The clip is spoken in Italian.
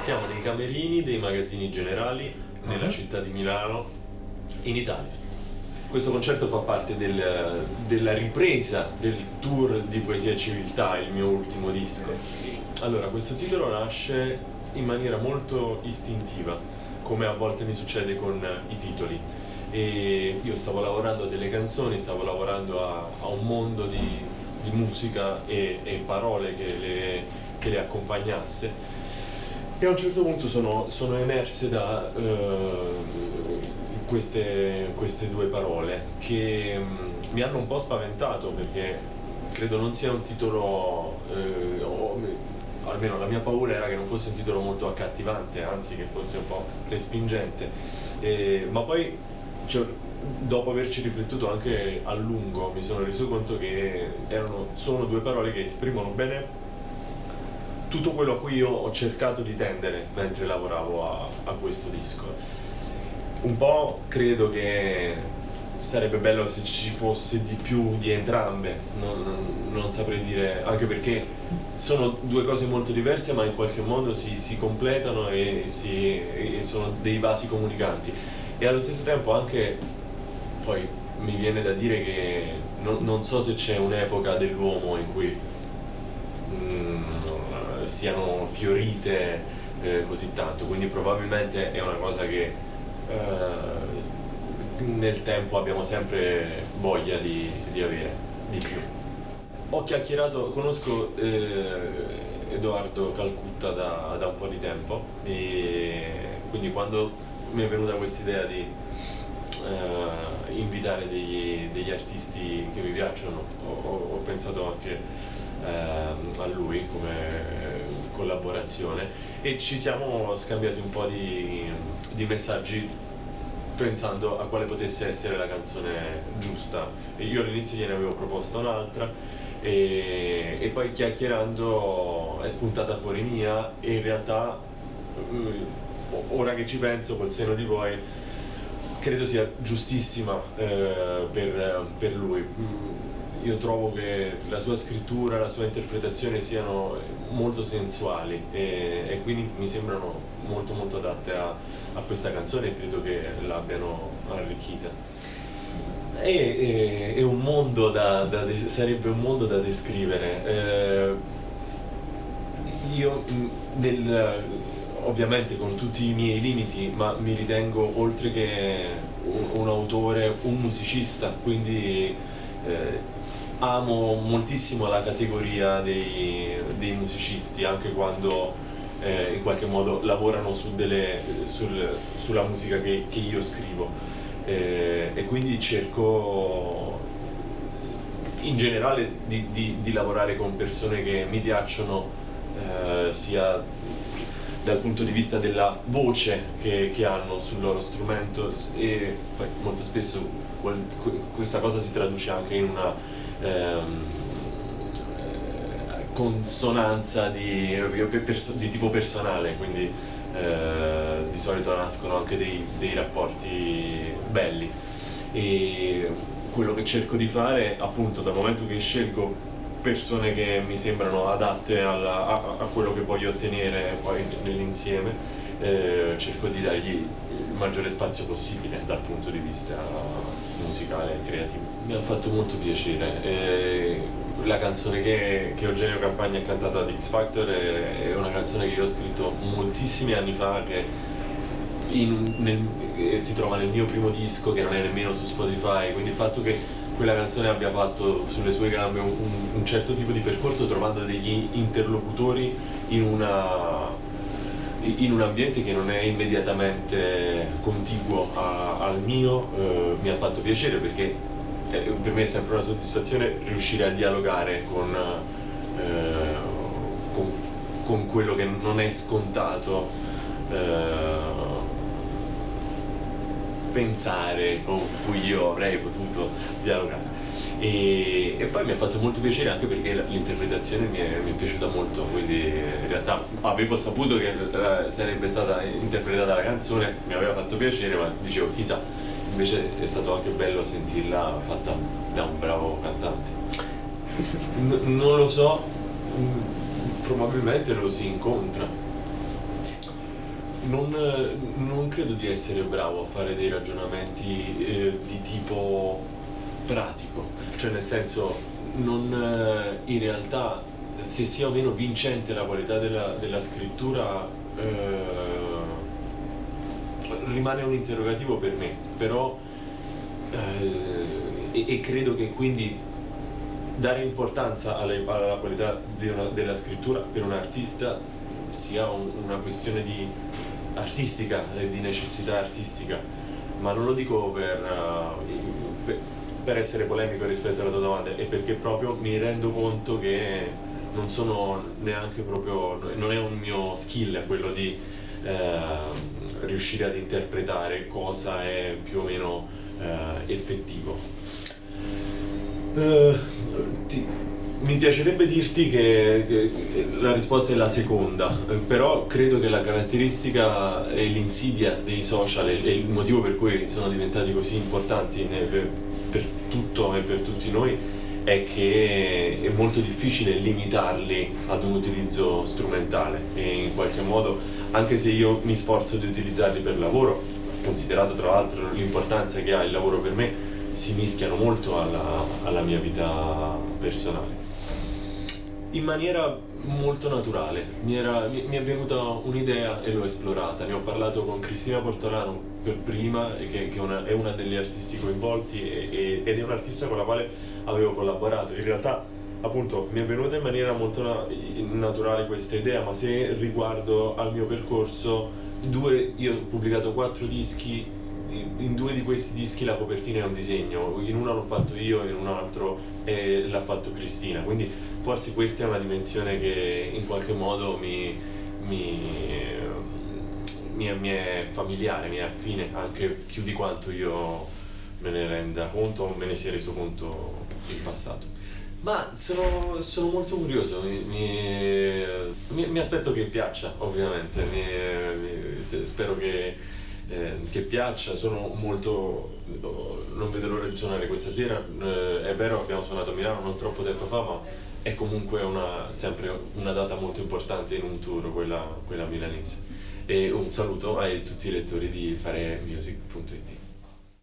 Siamo nei camerini dei magazzini generali nella Mhm. città di Milano, in Italia. Questo concerto fa parte del- della ripresa del tour di Poesia e Civiltà, il mio ultimo disco. Allora, questo titolo nasce in maniera molto istintiva, come a volte mi succede con i titoli. E io stavo lavorando a delle canzoni, stavo lavorando a, a un mondo di, di musica e, e parole che le, che le accompagnasse. E a un certo punto sono, sono emerse da eh, queste, queste due parole che mm, mi hanno un po' spaventato perché credo non sia un titolo, eh, o almeno la mia paura era che non fosse un titolo molto accattivante, anzi che fosse un po' respingente. E- ma poi, cioè, dopo averci riflettuto anche a lungo, mi sono reso conto che erano, sono due parole che esprimono bene tutto quello a cui io ho cercato di tendere mentre lavoravo a, a questo disco. Un po' credo che sarebbe bello se ci fosse di più di entrambe, non, non- non saprei dire, anche perché sono due cose molto diverse ma in qualche modo si, si completano e, si- e sono dei vasi comunicanti. E allo stesso tempo anche, poi mi viene da dire che non, non so se c'è un'epoca dell'uomo in cui mm, siano fiorite eh, così tanto, quindi probabilmente è una cosa che eh, nel tempo abbiamo sempre voglia di, di avere di più. Ho chiacchierato, conosco eh, Edoardo Calcutta da, da un po' di tempo e quindi quando mi è venuta questa idea di eh, invitare degli, degli artisti che mi piacciono, ho, ho- pensato anche ehm, a lui come collaborazione e ci siamo scambiati un po' di, di messaggi pensando a quale potesse essere la canzone giusta. Io all'inizio gliene avevo proposta un'altra e, e poi chiacchierando è spuntata fuori mia e in realtà eh, ora che ci penso col seno di poi credo sia giustissima eh, per, per lui. Mm, Io trovo che la sua scrittura, la sua interpretazione siano molto sensuali e, e quindi mi sembrano molto molto adatte a, a questa canzone e credo che l'abbiano arricchita. È, è- è un mondo da, da sarebbe un mondo da descrivere. Eh, io mh, nel, ovviamente con tutti i miei limiti, ma mi ritengo oltre che un, autore, un musicista, quindi eh, amo moltissimo la categoria dei, dei musicisti, anche quando eh, in qualche modo lavorano su delle- sul- sulla musica che, che io scrivo. Eh, e quindi cerco in generale di, di- di lavorare con persone che mi piacciono eh, sia dal punto di vista della voce che, che hanno sul loro strumento e poi molto spesso questa cosa si traduce anche in una ehm, eh, consonanza di, di tipo personale, quindi eh, di solito nascono anche dei, dei rapporti belli. E quello che cerco di fare appunto dal momento che scelgo persone che mi sembrano adatte alla- a, a quello che voglio ottenere poi nell'insieme eh, cerco di dargli il maggiore spazio possibile dal punto di vista musicale e creativo. Mi ha fatto molto piacere. Eh, la canzone che, che Eugenio Campagna ha cantato ad X Factor è, è una canzone che io ho scritto moltissimi anni fa che in- nel- eh, si trova nel mio primo disco che non è nemmeno su Spotify, quindi il fatto che quella canzone abbia fatto sulle sue gambe un, un- certo tipo di percorso trovando degli interlocutori in, una, in un ambiente che non è immediatamente contiguo a- al mio, eh, mi ha fatto piacere perché eh, per me è sempre una soddisfazione riuscire a dialogare con, eh, con, con quello che non è scontato eh, pensare con cui io avrei potuto dialogare. E, e poi mi ha fatto molto piacere anche perché l'interpretazione mi mi è piaciuta molto, quindi in realtà avevo saputo che eh, sarebbe stata interpretata la canzone, mi aveva fatto piacere, ma dicevo chissà, invece è stato anche bello sentirla fatta da un bravo cantante. N- non lo so, mm, probabilmente lo si incontra. Non, non, credo di essere bravo a fare dei ragionamenti eh, di tipo pratico, cioè nel senso non, eh, in realtà se sia o meno vincente la qualità della, della scrittura eh, rimane un interrogativo per me, però eh, e, e, credo che quindi dare importanza alla, alla qualità una, della scrittura per un artista sia un, una questione di artistica e di necessità artistica, ma non lo dico per, uh, per, per essere polemico rispetto alla tua domanda, è perché proprio mi rendo conto che non sono neanche proprio, non è un mio skill quello di eh, riuscire ad interpretare cosa è più o meno eh, effettivo. Uh, ti, mi piacerebbe dirti che, che, la risposta è la seconda, però credo che la caratteristica e l'insidia dei social e il motivo per cui sono diventati così importanti per, per tutto e per tutti noi è che è molto difficile limitarli ad un utilizzo strumentale e in qualche modo anche se io mi sforzo di utilizzarli per lavoro, considerato tra l'altro l'importanza che ha il lavoro per me, si mischiano molto alla, alla mia vita personale. In maniera molto naturale, mi, era, mi, mi è venuta un'idea e l'ho esplorata, ne ho parlato con Cristina Portolano per prima, che, che una, è una degli artisti coinvolti e, e, ed è un'artista con la quale avevo collaborato. In realtà appunto mi è venuta in maniera molto na naturale questa idea, ma se riguardo al mio percorso, due, io ho pubblicato quattro dischi, in due di questi dischi la copertina è un disegno, in uno l'ho fatto io, in un altro l'ha fatto Cristina, quindi forse questa è una dimensione che in qualche modo mi, mi, mi, è, mi è familiare, mi è affine, anche più di quanto io me ne renda conto o me ne sia reso conto in passato. Ma sono, sono molto curioso, mi, mi, mi, aspetto che piaccia ovviamente, mi, spero che, eh, che, piaccia, sono molto, non vedo l'ora di suonare questa sera, eh, è vero abbiamo suonato a Milano non troppo tempo fa ma è comunque una, sempre una data molto importante in un tour, quella, quella milanese. E un saluto a tutti i lettori di faremusic.it.